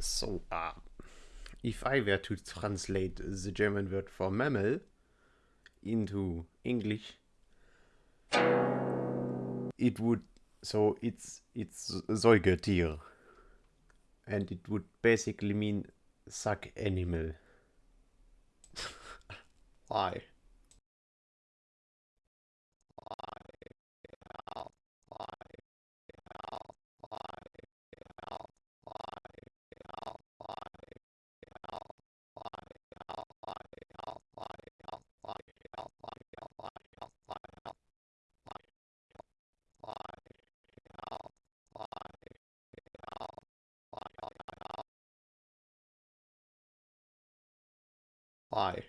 So, uh, if I were to translate the German word for mammal into English, it would so it's it's Säugetier, and it would basically mean suck animal. Why? Why?